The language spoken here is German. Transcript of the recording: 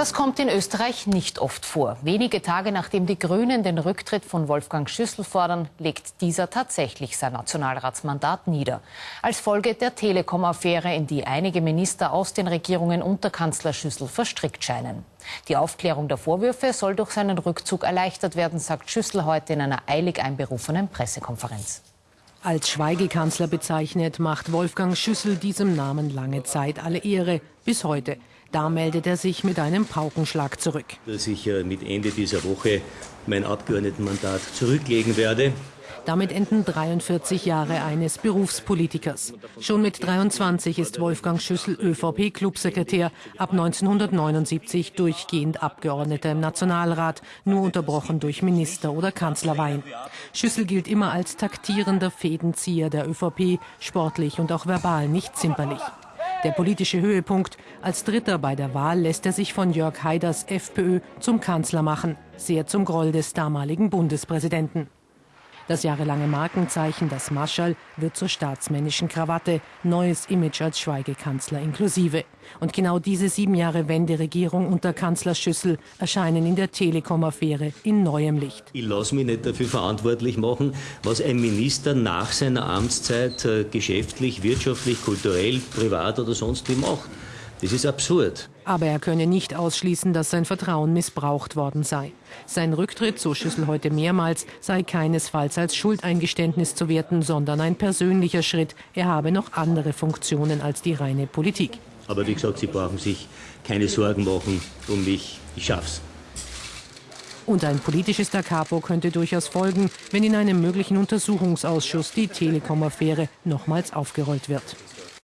Das kommt in Österreich nicht oft vor. Wenige Tage nachdem die Grünen den Rücktritt von Wolfgang Schüssel fordern, legt dieser tatsächlich sein Nationalratsmandat nieder. Als Folge der Telekom-Affäre, in die einige Minister aus den Regierungen unter Kanzler Schüssel verstrickt scheinen. Die Aufklärung der Vorwürfe soll durch seinen Rückzug erleichtert werden, sagt Schüssel heute in einer eilig einberufenen Pressekonferenz. Als Schweigekanzler bezeichnet, macht Wolfgang Schüssel diesem Namen lange Zeit alle Ehre, bis heute. Da meldet er sich mit einem Paukenschlag zurück. Dass ich äh, mit Ende dieser Woche mein Abgeordnetenmandat zurücklegen werde. Damit enden 43 Jahre eines Berufspolitikers. Schon mit 23 ist Wolfgang Schüssel ÖVP-Clubsekretär, ab 1979 durchgehend Abgeordneter im Nationalrat, nur unterbrochen durch Minister- oder Kanzlerweihen. Schüssel gilt immer als taktierender Fädenzieher der ÖVP, sportlich und auch verbal nicht zimperlich. Der politische Höhepunkt. Als Dritter bei der Wahl lässt er sich von Jörg Haiders FPÖ zum Kanzler machen. Sehr zum Groll des damaligen Bundespräsidenten. Das jahrelange Markenzeichen, das Marschall, wird zur staatsmännischen Krawatte, neues Image als Schweigekanzler inklusive. Und genau diese sieben Jahre Wenderegierung unter Kanzler Schüssel erscheinen in der Telekom-Affäre in neuem Licht. Ich lasse mich nicht dafür verantwortlich machen, was ein Minister nach seiner Amtszeit äh, geschäftlich, wirtschaftlich, kulturell, privat oder sonst wie macht. Das ist absurd. Aber er könne nicht ausschließen, dass sein Vertrauen missbraucht worden sei. Sein Rücktritt, so Schüssel heute mehrmals, sei keinesfalls als Schuldeingeständnis zu werten, sondern ein persönlicher Schritt. Er habe noch andere Funktionen als die reine Politik. Aber wie gesagt, Sie brauchen sich keine Sorgen machen um mich. Ich schaff's. Und ein politisches Da Capo könnte durchaus folgen, wenn in einem möglichen Untersuchungsausschuss die Telekom-Affäre nochmals aufgerollt wird.